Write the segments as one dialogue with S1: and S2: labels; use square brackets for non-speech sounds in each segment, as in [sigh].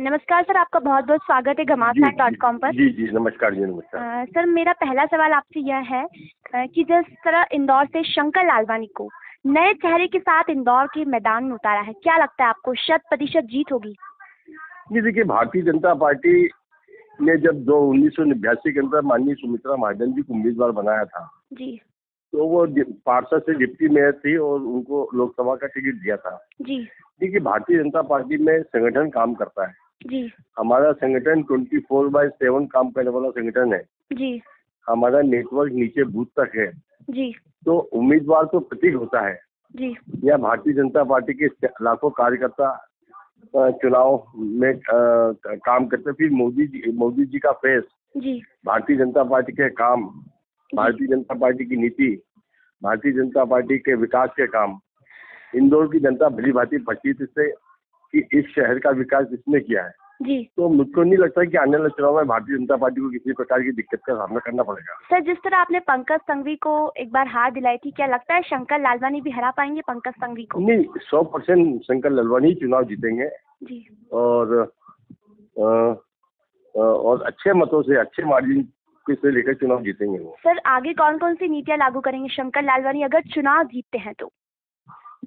S1: नमस्कार सर आपका बहुत बहुत स्वागत है घमासान डॉट कॉम पर।
S2: जी जी नमस्कार जी नमस्कार।
S1: सर मेरा पहला सवाल आपसे यह है कि जिस तरह इंदौर से शंकर लालवानी को नए चेहरे के साथ इंदौर के मैदान में उतारा है क्या लगता है आपको शत प्रतिशत जीत होगी?
S2: जी देखिए भारतीय जनता पार्टी ने जब दो उन्नीस सौ निन्यासी के अंदर माननीय सुमित्रा महाजन जी को उम्मीदवार बनाया था
S1: जी।
S2: तो वो पार्षद से डिप्टी मेयर थी और उनको लोकसभा का टिकट दिया था।
S1: जी।
S2: देखिए भारतीय जनता पार्टी में संगठन काम करता है।
S1: जी।
S2: हमारा संगठन ट्वेंटी फोर बाय सेवन काम करने वाला संगठन है।
S1: जी।
S2: हमारा नेटवर्क नीचे बूथ तक है।
S1: जी।
S2: तो उम्मीदवार तो प्रतीक होता है।
S1: जी।
S2: या भारतीय जनता पार्टी के लाखों कार्यकर्ता चुनाव में काम करते फिर मोदी जी मोदी जी का फेस।
S1: जी।
S2: भारतीय जनता पार्टी के काम भारतीय जनता पार्टी की नीति भारतीय जनता पार्टी के विकास के काम। इंदौर की जनता भली भांति परिचित इससे कि इस शहर का विकास इसने किया है?
S1: जी।
S2: तो मुझको नहीं लगता कि आने वाले चुनाव में भारतीय जनता पार्टी को किसी प्रकार की दिक्कत का सामना करना पड़ेगा।
S1: सर जिस तरह आपने पंकज संघवी को एक बार हार दिलाई थी क्या लगता है शंकर लालवानी भी हरा पाएँगे पंकज संघवी को?
S2: नहीं सौ परसेंट शंकर लालवानी चुनाव जीतेंगे।
S1: जी।
S2: और और अच्छे मतों से अच्छे मार्जिन से लेकर चुनाव जीतेंगे वो।
S1: सर आगे कौन कौन सी नीतियाँ लागू करेंगे? शंकर लालवानी अगर चुनाव जीतते हैं तो।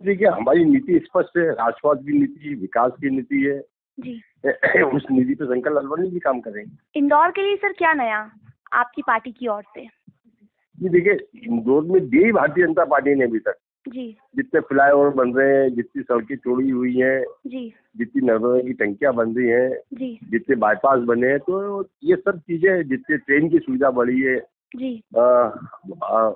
S2: देखिए हमारी नीति स्पष्ट है राष्ट्रवाद की नीति विकास की नीति है।
S1: जी। [clears throat]
S2: उस नीति पे शंकर लालवानी भी काम करेंगे।
S1: इंदौर के लिए सर क्या नया? आपकी पार्टी की ओर से।
S2: जी देखिए इंदौर में दी भारतीय जनता पार्टी ने अभी तक।
S1: जी।
S2: जितने फ्लाईओवर बन रहे हैं जितनी सड़कें चोरी हुई हैं
S1: जी।
S2: जितनी नर्मदा की टंकियाँ बन रही हैं
S1: जी।
S2: जितने बाईपास बने हैं तो ये सब चीज़ें जितने ट्रेन की सुविधा बढ़ी है।
S1: जी।
S2: अ, अ,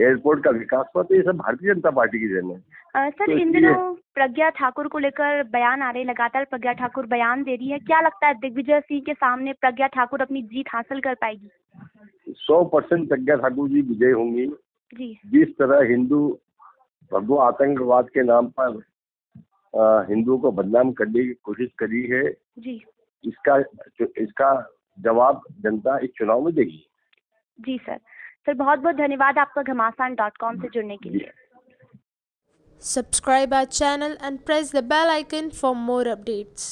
S2: एयरपोर्ट का विकास हुआ तो ये सब भारतीय जनता पार्टी की देन है।
S1: सर
S2: तो
S1: इन दिनों प्रज्ञा ठाकुर को लेकर बयान आ रहे लगातार प्रज्ञा ठाकुर बयान दे रही है। क्या लगता है दिग्विजय सिंह के सामने प्रज्ञा ठाकुर अपनी जीत हासिल कर पाएगी?
S2: सौ परसेंट प्रज्ञा ठाकुर जी विजय होंगी।
S1: जी।
S2: जिस तरह हिंदू भगवा आतंकवाद के नाम पर हिंदुओं को बदनाम करने की कोशिश करी है
S1: जी।
S2: इसका इसका जवाब जनता इस चुनाव में देगी।
S1: जी सर। फिर बहुत बहुत धन्यवाद आपका घमासान डॉट कॉम से जुड़ने के लिए।
S3: Subscribe our channel and press the bell icon for more updates